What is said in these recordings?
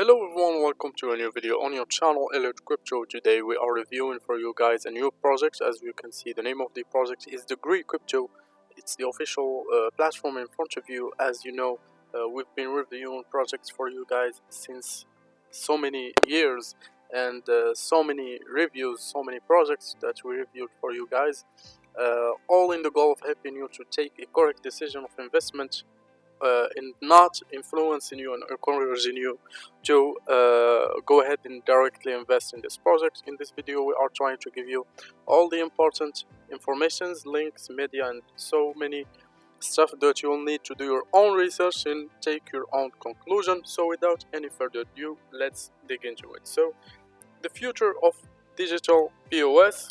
Hello everyone, welcome to a new video on your channel Elliot Crypto. Today we are reviewing for you guys a new project. As you can see, the name of the project is Degree Crypto. It's the official uh, platform in front of you. As you know, uh, we've been reviewing projects for you guys since so many years and uh, so many reviews, so many projects that we reviewed for you guys. Uh, all in the goal of helping you to take a correct decision of investment and not influencing you and encouraging you to uh, go ahead and directly invest in this project. In this video we are trying to give you all the important informations, links, media and so many stuff that you'll need to do your own research and take your own conclusion. So without any further ado, let's dig into it. So the future of digital POS.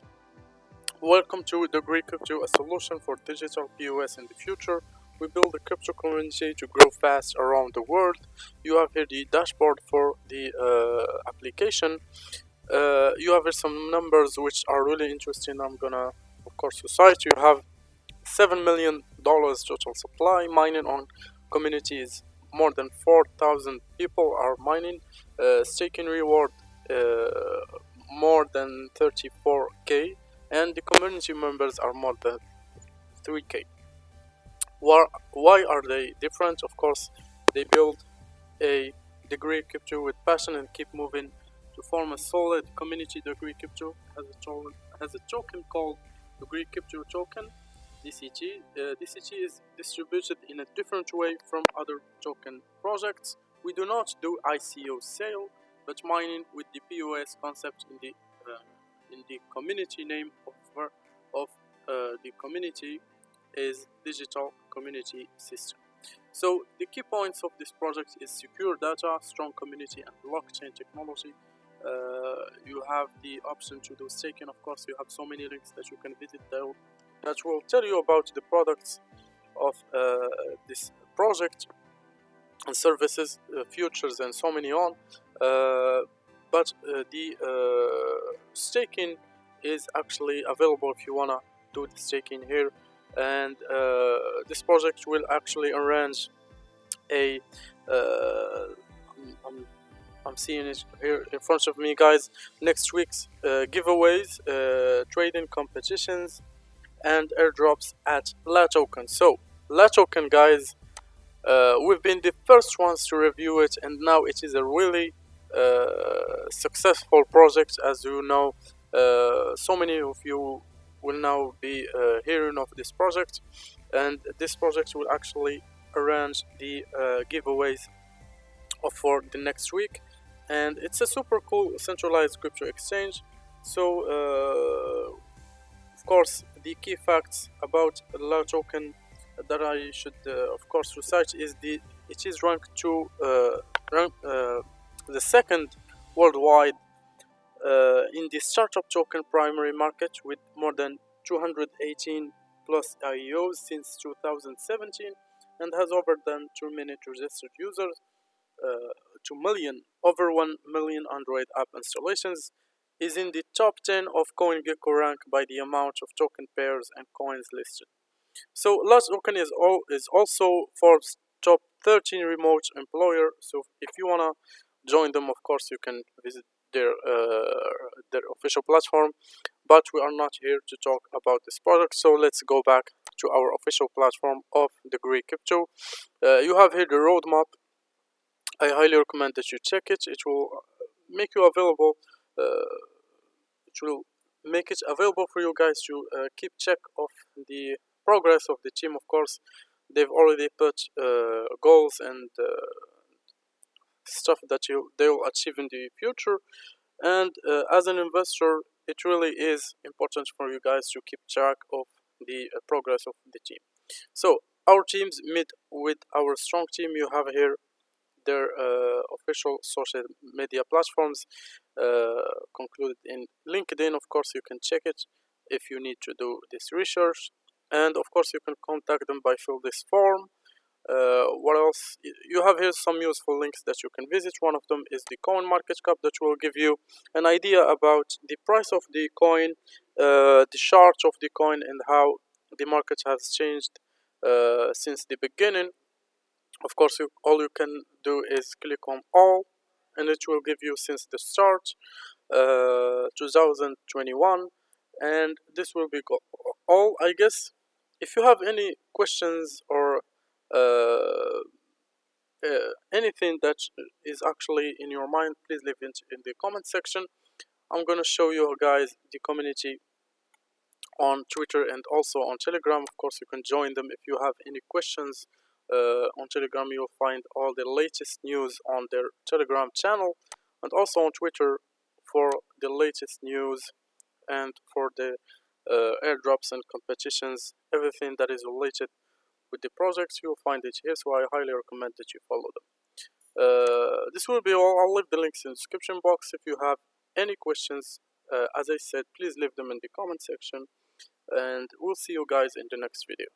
Welcome to Degree Crypto, a solution for digital POS in the future we build a crypto community to grow fast around the world. You have here the dashboard for the uh, application. Uh, you have here some numbers which are really interesting. I'm gonna of course recite you have seven million dollars total supply. Mining on communities more than 4,000 people are mining. Uh, staking reward uh, more than 34k and the community members are more than 3k why, are they different? Of course, they build a degree crypto with passion and keep moving to form a solid community. Degree crypto has a token, has a token called degree crypto token DCT. Uh, DCT is distributed in a different way from other token projects. We do not do ICO sale, but mining with the POS concept in the uh, in the community name of, of uh, the community is digital community system. So the key points of this project is secure data, strong community and blockchain technology. Uh, you have the option to do staking of course you have so many links that you can visit there that will tell you about the products of uh, this project and services, uh, futures and so many on uh, but uh, the uh, staking is actually available if you wanna do the staking here and uh, this project will actually arrange a uh, I'm, I'm seeing it here in front of me guys next week's uh, giveaways trading competitions and airdrops at La Token so La Token guys uh, we've been the first ones to review it and now it is a really uh, successful project as you know. Uh, so many of you will now be uh, hearing of this project. And this project will actually arrange the uh, giveaways for the next week. And it's a super cool centralized crypto exchange. So uh, of course the key facts about La Token that I should of course research is the it is ranked to rank, the second worldwide uh, in the startup token primary market with more than 218 plus IEOs since 2017 and has over than 2 million registered users, uh, 2 million, over 1 million Android app installations, is in the top 10 of CoinGecko rank by the amount of token pairs and coins listed. So La Token is, all, is also Forbes top 13 remote employer, so if you wanna join them, of course, you can visit their uh, their official platform but we are not here to talk about this product so let's go back to our official platform of the degree crypto. Uh, you have here the roadmap. I highly recommend that you check it. It will make you available uh, it will make it available for you guys to uh, keep check of the progress of the team. Of course they've already put uh, goals and uh, stuff that you they will achieve in the future. And uh, as an investor it really is important for you guys to keep track of the uh, progress of the team. So our teams meet with our strong team. You have here their uh, official social media platforms uh, concluded in linkedin of course you can check it if you need to do this research. And of course you can contact them by fill this form uh, what else? You have here some useful links that you can visit. One of them is the coin market cap that will give you an idea about the price of the coin uh, the chart of the coin and how the market has changed uh, since the beginning. Of course you, all you can do is click on all and it will give you since the start uh, 2021 and this will be all I guess. If you have any questions or anything that is actually in your mind please leave it in the comment section. I'm gonna show you guys the community on Twitter and also on Telegram. Of course you can join them if you have any questions. Uh, on Telegram you'll find all the latest news on their Telegram channel and also on Twitter for the latest news and for the uh, airdrops and competitions everything that is related with the projects you'll find it here so I highly recommend that you follow them. Uh, this will be all I'll leave the links in the description box. If you have any questions uh, as I said please leave them in the comment section and we'll see you guys in the next video